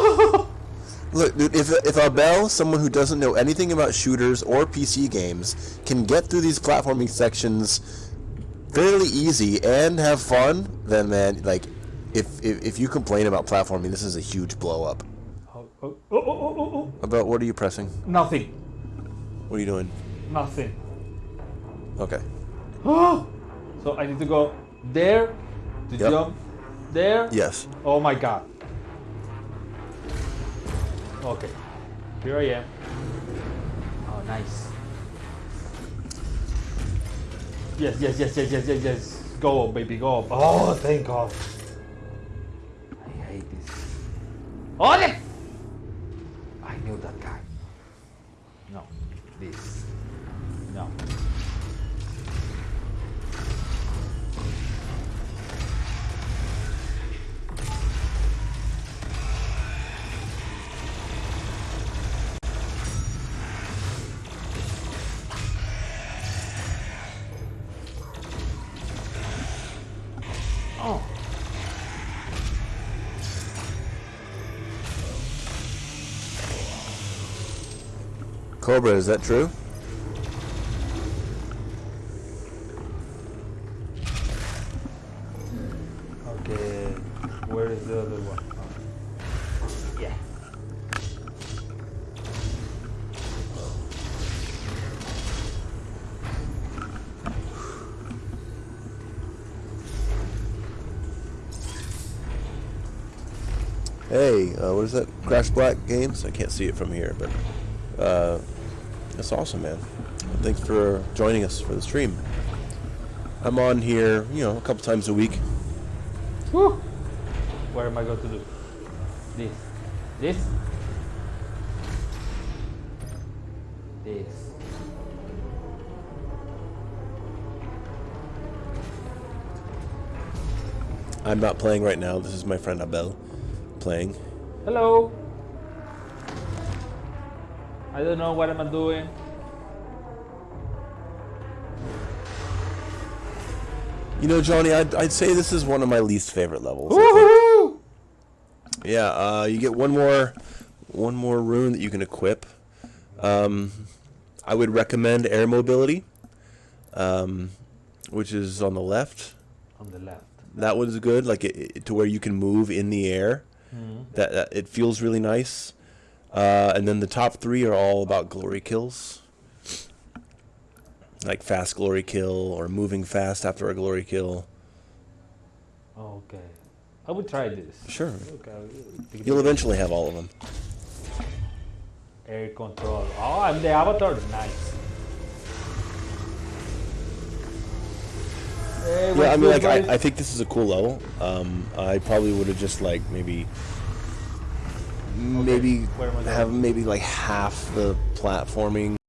Look, dude, if if Abel, someone who doesn't know anything about shooters or PC games, can get through these platforming sections fairly easy and have fun, then man, like, if if, if you complain about platforming, this is a huge blow up. Oh, oh, oh, oh, oh, oh. About what are you pressing? Nothing. What are you doing? Nothing. Okay. so I need to go there to Yep. jump there. Yes. Oh my god. Okay. Here I am. Oh, nice. Yes, yes, yes, yes, yes, yes, yes. Go baby, go. Oh, thank God. I hate this. Oh, the- I knew that guy. No, this. No. Cobra, is that true? Okay. Where is the other one? Oh. Yeah. Hey, uh, what is that? Crash Black Games? I can't see it from here, but uh, that's awesome, man. Thanks for joining us for the stream. I'm on here, you know, a couple times a week. Woo! What am I going to do? This. This. This. I'm not playing right now. This is my friend Abel playing. Hello. I don't know what I'm doing. You know, Johnny, I'd, I'd say this is one of my least favorite levels. I think. Woohoo! Yeah, uh, you get one more, one more rune that you can equip. Um, I would recommend air mobility, um, which is on the left. On the left. That one's good, like it, it- to where you can move in the air. That, that it feels really nice. Uh, and then the top three are all about glory kills, like fast glory kill or moving fast after a glory kill. Okay. I would try this. Sure, Okay. you'll eventually have all of them. Air control. Oh, I'm the avatar. Nice. Hey, Yeah, I mean, like. I, I think this is a cool level. Um, I probably would have just, like, maybe, maybe Where am I going? have maybe, like, half the platforming